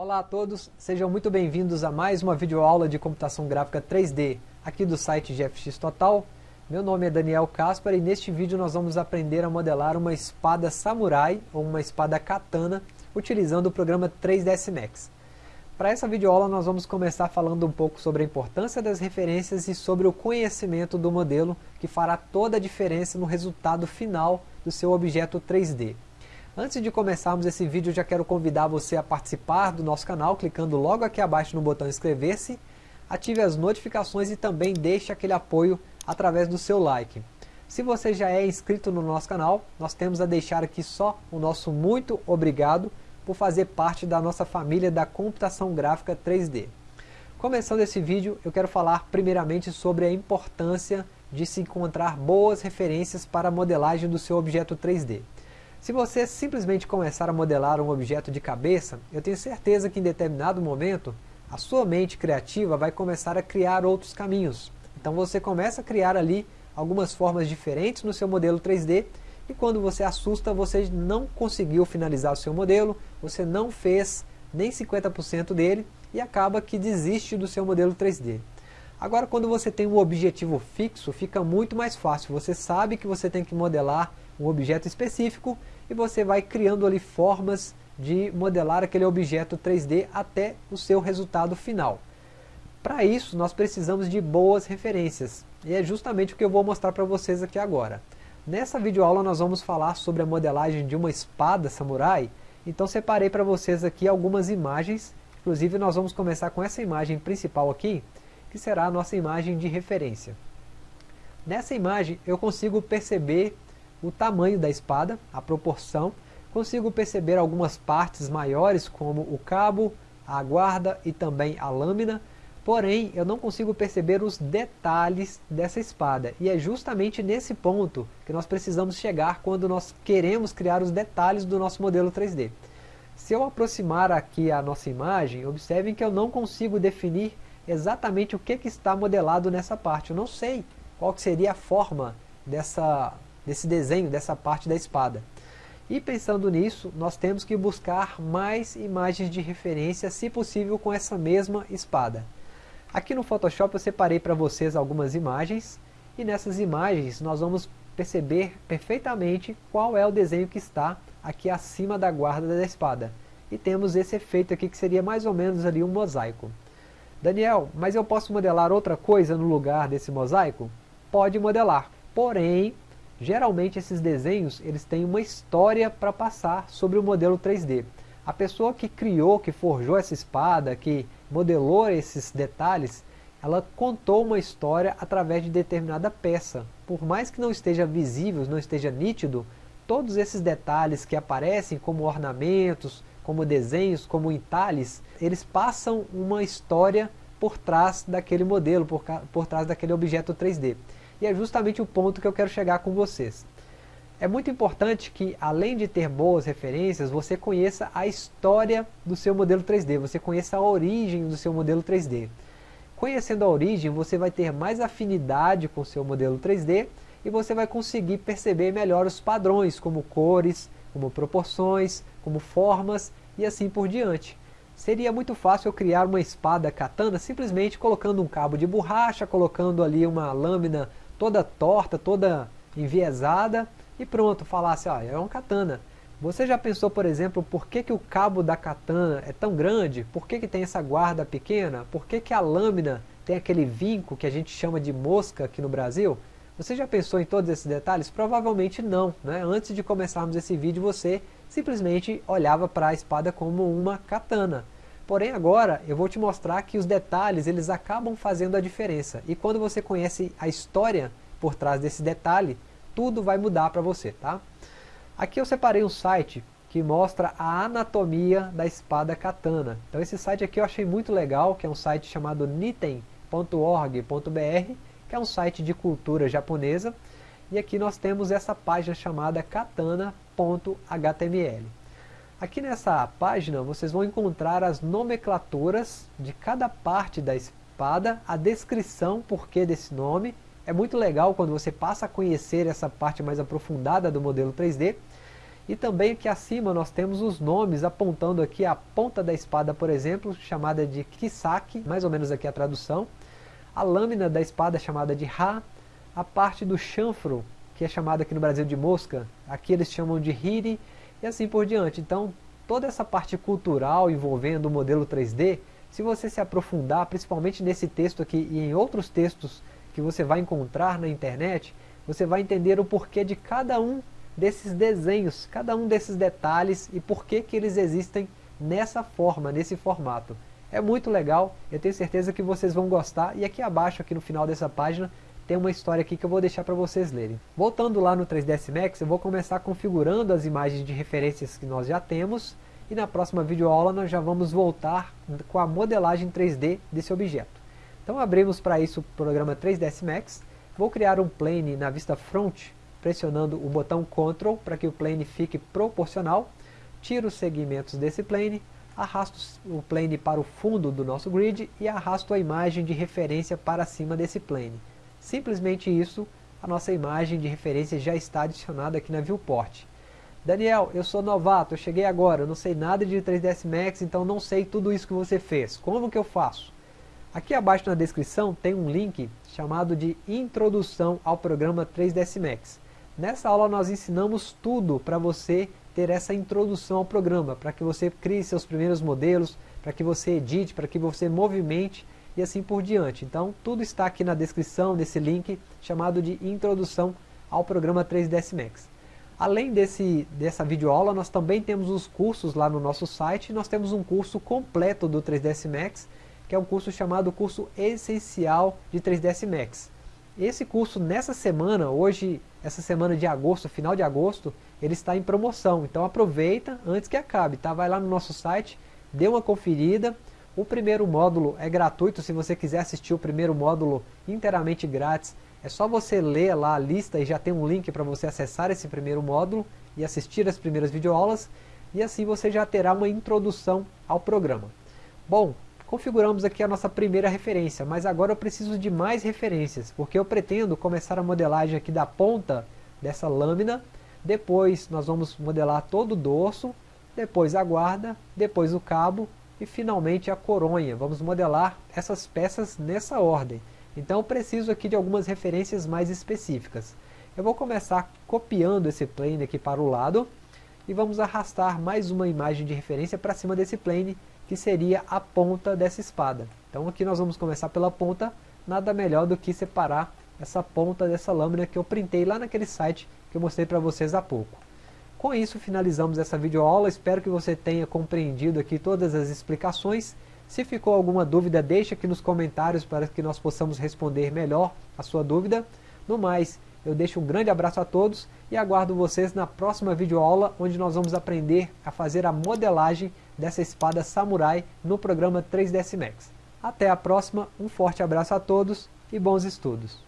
Olá a todos, sejam muito bem-vindos a mais uma videoaula de computação gráfica 3D aqui do site GFX Total. Meu nome é Daniel Caspar e neste vídeo nós vamos aprender a modelar uma espada samurai ou uma espada katana utilizando o programa 3ds Max. Para essa videoaula nós vamos começar falando um pouco sobre a importância das referências e sobre o conhecimento do modelo que fará toda a diferença no resultado final do seu objeto 3D. Antes de começarmos esse vídeo, já quero convidar você a participar do nosso canal, clicando logo aqui abaixo no botão inscrever-se, ative as notificações e também deixe aquele apoio através do seu like. Se você já é inscrito no nosso canal, nós temos a deixar aqui só o nosso muito obrigado por fazer parte da nossa família da computação gráfica 3D. Começando esse vídeo, eu quero falar primeiramente sobre a importância de se encontrar boas referências para a modelagem do seu objeto 3D. Se você simplesmente começar a modelar um objeto de cabeça, eu tenho certeza que em determinado momento, a sua mente criativa vai começar a criar outros caminhos. Então você começa a criar ali algumas formas diferentes no seu modelo 3D e quando você assusta, você não conseguiu finalizar o seu modelo, você não fez nem 50% dele e acaba que desiste do seu modelo 3D. Agora quando você tem um objetivo fixo, fica muito mais fácil. Você sabe que você tem que modelar um objeto específico e você vai criando ali formas de modelar aquele objeto 3D até o seu resultado final. Para isso nós precisamos de boas referências e é justamente o que eu vou mostrar para vocês aqui agora. Nessa videoaula nós vamos falar sobre a modelagem de uma espada samurai, então separei para vocês aqui algumas imagens, inclusive nós vamos começar com essa imagem principal aqui, que será a nossa imagem de referência. Nessa imagem eu consigo perceber o tamanho da espada, a proporção, consigo perceber algumas partes maiores como o cabo, a guarda e também a lâmina, Porém, eu não consigo perceber os detalhes dessa espada. E é justamente nesse ponto que nós precisamos chegar quando nós queremos criar os detalhes do nosso modelo 3D. Se eu aproximar aqui a nossa imagem, observem que eu não consigo definir exatamente o que, que está modelado nessa parte. Eu não sei qual seria a forma dessa, desse desenho, dessa parte da espada. E pensando nisso, nós temos que buscar mais imagens de referência, se possível com essa mesma espada. Aqui no Photoshop eu separei para vocês algumas imagens e nessas imagens nós vamos perceber perfeitamente qual é o desenho que está aqui acima da guarda da espada. E temos esse efeito aqui que seria mais ou menos ali um mosaico. Daniel, mas eu posso modelar outra coisa no lugar desse mosaico? Pode modelar, porém, geralmente esses desenhos eles têm uma história para passar sobre o modelo 3D. A pessoa que criou, que forjou essa espada, que modelou esses detalhes, ela contou uma história através de determinada peça. Por mais que não esteja visível, não esteja nítido, todos esses detalhes que aparecem como ornamentos, como desenhos, como entalhes, eles passam uma história por trás daquele modelo, por, por trás daquele objeto 3D. E é justamente o ponto que eu quero chegar com vocês. É muito importante que, além de ter boas referências, você conheça a história do seu modelo 3D, você conheça a origem do seu modelo 3D. Conhecendo a origem, você vai ter mais afinidade com o seu modelo 3D e você vai conseguir perceber melhor os padrões, como cores, como proporções, como formas e assim por diante. Seria muito fácil eu criar uma espada katana simplesmente colocando um cabo de borracha, colocando ali uma lâmina toda torta, toda enviesada e pronto, falasse, ó, é um katana. Você já pensou, por exemplo, por que, que o cabo da katana é tão grande? Por que, que tem essa guarda pequena? Por que, que a lâmina tem aquele vinco que a gente chama de mosca aqui no Brasil? Você já pensou em todos esses detalhes? Provavelmente não. Né? Antes de começarmos esse vídeo, você simplesmente olhava para a espada como uma katana. Porém agora eu vou te mostrar que os detalhes eles acabam fazendo a diferença. E quando você conhece a história por trás desse detalhe, tudo vai mudar para você, tá? Aqui eu separei um site que mostra a anatomia da espada katana. Então esse site aqui eu achei muito legal, que é um site chamado niten.org.br, que é um site de cultura japonesa. E aqui nós temos essa página chamada katana.html. Aqui nessa página vocês vão encontrar as nomenclaturas de cada parte da espada, a descrição porquê desse nome é muito legal quando você passa a conhecer essa parte mais aprofundada do modelo 3D. E também aqui acima nós temos os nomes apontando aqui a ponta da espada, por exemplo, chamada de Kisaki, mais ou menos aqui a tradução. A lâmina da espada chamada de Ha, a parte do chanfro, que é chamada aqui no Brasil de mosca, aqui eles chamam de Hiri, e assim por diante. Então, toda essa parte cultural envolvendo o modelo 3D, se você se aprofundar, principalmente nesse texto aqui e em outros textos que você vai encontrar na internet, você vai entender o porquê de cada um desses desenhos, cada um desses detalhes e por que, que eles existem nessa forma, nesse formato. É muito legal, eu tenho certeza que vocês vão gostar e aqui abaixo, aqui no final dessa página, tem uma história aqui que eu vou deixar para vocês lerem. Voltando lá no 3ds Max, eu vou começar configurando as imagens de referências que nós já temos e na próxima videoaula nós já vamos voltar com a modelagem 3D desse objeto. Então abrimos para isso o programa 3ds Max, vou criar um plane na vista front pressionando o botão Ctrl para que o plane fique proporcional, tiro os segmentos desse plane, arrasto o plane para o fundo do nosso grid e arrasto a imagem de referência para cima desse plane. Simplesmente isso, a nossa imagem de referência já está adicionada aqui na viewport. Daniel, eu sou novato, eu cheguei agora, eu não sei nada de 3ds Max, então não sei tudo isso que você fez. Como que eu faço? Aqui abaixo na descrição tem um link chamado de Introdução ao programa 3ds Max. Nessa aula nós ensinamos tudo para você ter essa introdução ao programa, para que você crie seus primeiros modelos, para que você edite, para que você movimente e assim por diante. Então tudo está aqui na descrição desse link chamado de Introdução ao programa 3ds Max. Além desse, dessa videoaula, nós também temos os cursos lá no nosso site. Nós temos um curso completo do 3ds Max, que é um curso chamado Curso Essencial de 3ds Max. Esse curso nessa semana, hoje, essa semana de agosto, final de agosto, ele está em promoção. Então aproveita antes que acabe, tá? Vai lá no nosso site, dê uma conferida. O primeiro módulo é gratuito, se você quiser assistir o primeiro módulo inteiramente grátis, é só você ler lá a lista e já tem um link para você acessar esse primeiro módulo e assistir as primeiras videoaulas, e assim você já terá uma introdução ao programa. Bom, configuramos aqui a nossa primeira referência, mas agora eu preciso de mais referências, porque eu pretendo começar a modelagem aqui da ponta dessa lâmina, depois nós vamos modelar todo o dorso, depois a guarda, depois o cabo e finalmente a coronha. Vamos modelar essas peças nessa ordem. Então preciso aqui de algumas referências mais específicas. Eu vou começar copiando esse plane aqui para o lado e vamos arrastar mais uma imagem de referência para cima desse plane que seria a ponta dessa espada. Então aqui nós vamos começar pela ponta, nada melhor do que separar essa ponta dessa lâmina que eu printei lá naquele site que eu mostrei para vocês há pouco. Com isso finalizamos essa videoaula, espero que você tenha compreendido aqui todas as explicações. Se ficou alguma dúvida, deixa aqui nos comentários para que nós possamos responder melhor a sua dúvida. No mais, eu deixo um grande abraço a todos e aguardo vocês na próxima videoaula, onde nós vamos aprender a fazer a modelagem dessa espada samurai no programa 3ds Max. Até a próxima, um forte abraço a todos e bons estudos!